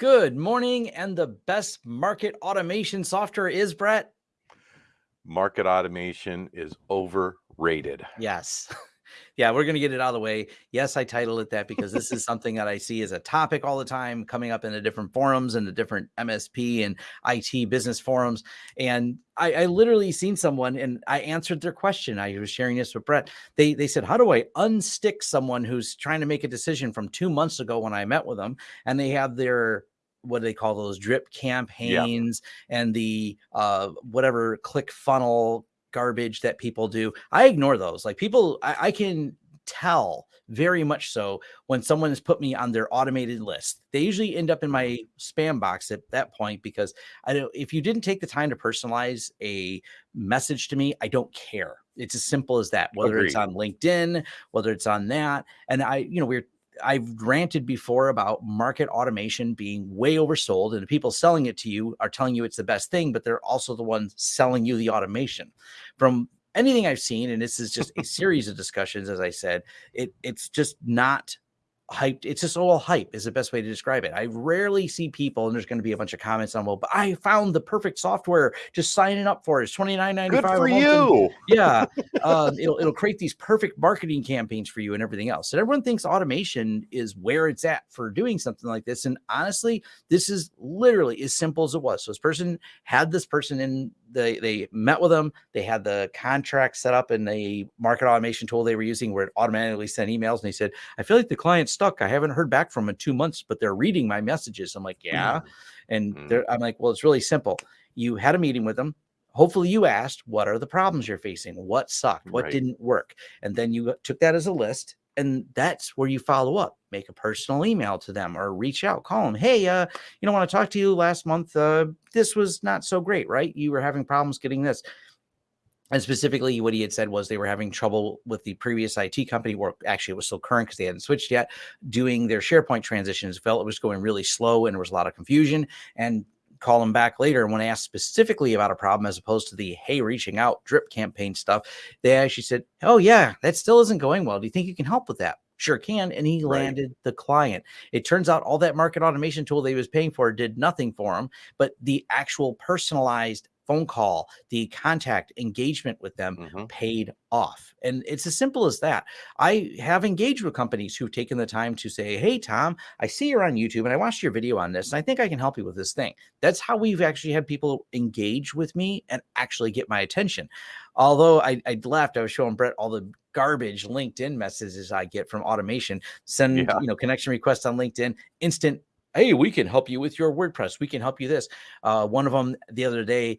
Good morning. And the best market automation software is Brett. Market automation is overrated. Yes. yeah, we're going to get it out of the way. Yes, I titled it that because this is something that I see as a topic all the time coming up in the different forums and the different MSP and IT business forums. And I, I, literally seen someone and I answered their question. I was sharing this with Brett. They they said, How do I unstick someone who's trying to make a decision from two months ago when I met with them and they have their what do they call those drip campaigns yep. and the uh whatever click funnel garbage that people do i ignore those like people I, I can tell very much so when someone has put me on their automated list they usually end up in my spam box at that point because i don't if you didn't take the time to personalize a message to me i don't care it's as simple as that whether Agreed. it's on linkedin whether it's on that and i you know we're I've ranted before about market automation being way oversold, and the people selling it to you are telling you it's the best thing, but they're also the ones selling you the automation. From anything I've seen, and this is just a series of discussions, as I said, it it's just not hyped. It's just all hype is the best way to describe it. I rarely see people, and there's going to be a bunch of comments on, well, but I found the perfect software. Just signing up for it. It's twenty nine ninety five. Good for you. And, yeah, uh, it'll it'll create these perfect marketing campaigns for you and everything else. And everyone thinks automation is where it's at for doing something like this. And honestly, this is literally as simple as it was. So this person had this person in they they met with them. They had the contract set up in the market automation tool they were using where it automatically sent emails. And he said, I feel like the client's stuck. I haven't heard back from in two months, but they're reading my messages. I'm like, yeah. Mm. And mm. I'm like, well, it's really simple. You had a meeting with them. Hopefully you asked, what are the problems you're facing? What sucked? What right. didn't work? And then you took that as a list and that's where you follow up make a personal email to them or reach out call them hey uh you know want to talk to you last month uh this was not so great right you were having problems getting this and specifically what he had said was they were having trouble with the previous IT company, or actually it was still current because they hadn't switched yet, doing their SharePoint transitions. Felt it was going really slow and there was a lot of confusion. And call them back later. And when I asked specifically about a problem, as opposed to the hey, reaching out drip campaign stuff, they actually said, Oh, yeah, that still isn't going well. Do you think you can help with that? Sure can. And he right. landed the client. It turns out all that market automation tool they was paying for did nothing for him, but the actual personalized phone call, the contact engagement with them mm-hmm. paid off. And it's as simple as that. I have engaged with companies who've taken the time to say, Hey, Tom, I see you're on YouTube and I watched your video on this and I think I can help you with this thing. That's how we've actually had people engage with me and actually get my attention. Although I, I left, I was showing Brett all the garbage LinkedIn messages I get from automation. Send, yeah. you know, connection requests on LinkedIn, instant hey we can help you with your wordpress we can help you this uh, one of them the other day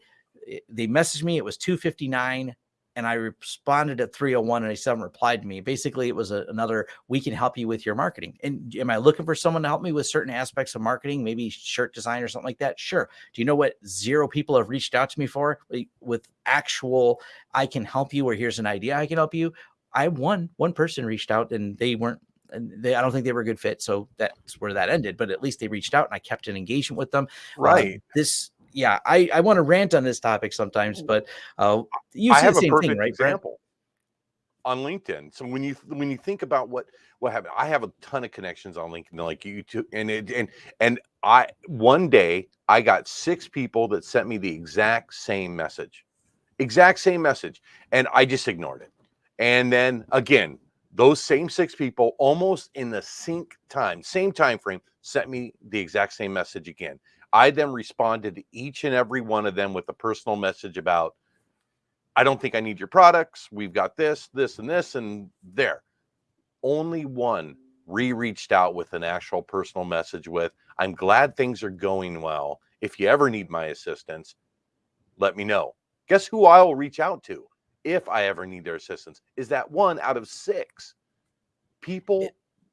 they messaged me. It was 259 and I responded at 301 and they still haven't replied to me. Basically, it was a, another, we can help you with your marketing. And am I looking for someone to help me with certain aspects of marketing, maybe shirt design or something like that? Sure. Do you know what zero people have reached out to me for with actual, I can help you, or here's an idea I can help you? I one, one person reached out and they weren't and they, I don't think they were a good fit. So that's where that ended. But at least they reached out and I kept an engagement with them. Uh, right. Uh, this yeah, I, I want to rant on this topic sometimes, but uh, you see the same thing, right? Example Brett? on LinkedIn. So when you when you think about what what happened, I have a ton of connections on LinkedIn, like you too, and it, and and I one day I got six people that sent me the exact same message, exact same message, and I just ignored it. And then again, those same six people, almost in the sync time, same time frame, sent me the exact same message again. I then responded to each and every one of them with a personal message about, I don't think I need your products. We've got this, this, and this, and there. Only one re reached out with an actual personal message with, I'm glad things are going well. If you ever need my assistance, let me know. Guess who I'll reach out to if I ever need their assistance? Is that one out of six. People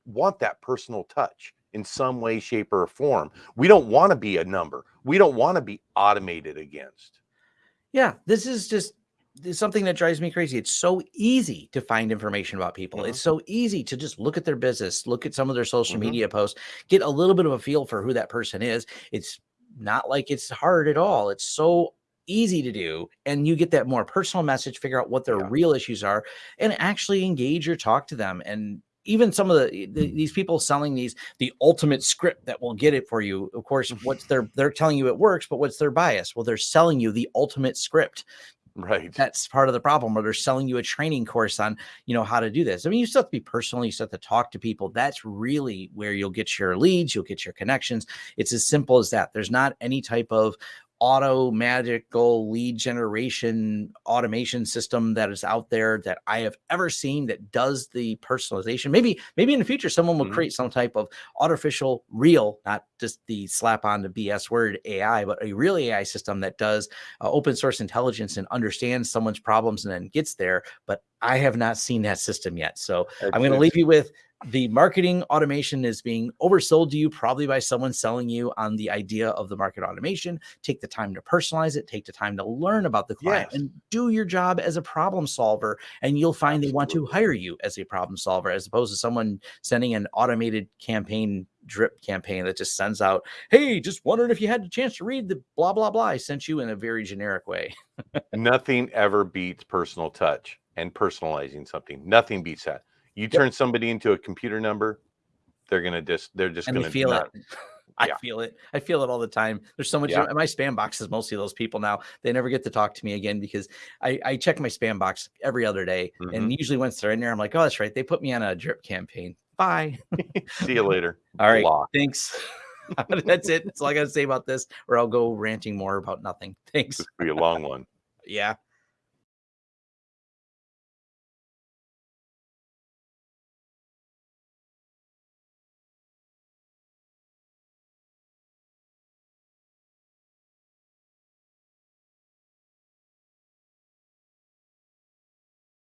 want that personal touch in some way, shape, or form. We don't want to be a number. We don't want to be automated against. Yeah, this is just something that drives me crazy. It's so easy to find information about people. Mm-hmm. It's so easy to just look at their business, look at some of their social mm-hmm. media posts, get a little bit of a feel for who that person is. It's not like it's hard at all. It's so easy to do and you get that more personal message figure out what their yeah. real issues are and actually engage or talk to them and even some of the, the, these people selling these the ultimate script that will get it for you. Of course, mm-hmm. what's their they're telling you it works, but what's their bias? Well, they're selling you the ultimate script. Right. That's part of the problem. Or they're selling you a training course on, you know, how to do this. I mean, you still have to be personal. You still have to talk to people. That's really where you'll get your leads. You'll get your connections. It's as simple as that. There's not any type of auto magical lead generation automation system that is out there that I have ever seen that does the personalization. Maybe, maybe in the future, someone will Mhm. create some type of artificial real, not just the slap on the BS word AI, but a real AI system that does uh, open source intelligence and understands someone's problems and then gets there. But I have not seen that system yet. So I'm going to leave you with the marketing automation is being oversold to you probably by someone selling you on the idea of the market automation. Take the time to personalize it, take the time to learn about the client Yes. and do your job as a problem solver. And you'll find they want to hire you as a problem solver as opposed to someone sending an automated campaign drip campaign that just sends out, Hey, just wondering if you had a chance to read the blah, blah, blah. I sent you in a very generic way. Nothing ever beats personal touch and personalizing something. Nothing beats that. You turn somebody into a computer number, they're gonna just they're just and gonna feel not, it. I yeah. feel it. I feel it all the time. There's so much. Yeah. My spam box is mostly those people now. They never get to talk to me again because I, I check my spam box every other day, Mm-hmm. and usually once they're in there, I'm like, oh, that's right. They put me on a drip campaign. Bye. See you later. All right. Block. Thanks. that's it. That's all I got to say about this, or I'll go ranting more about nothing. Thanks. This could be a long one. Yeah.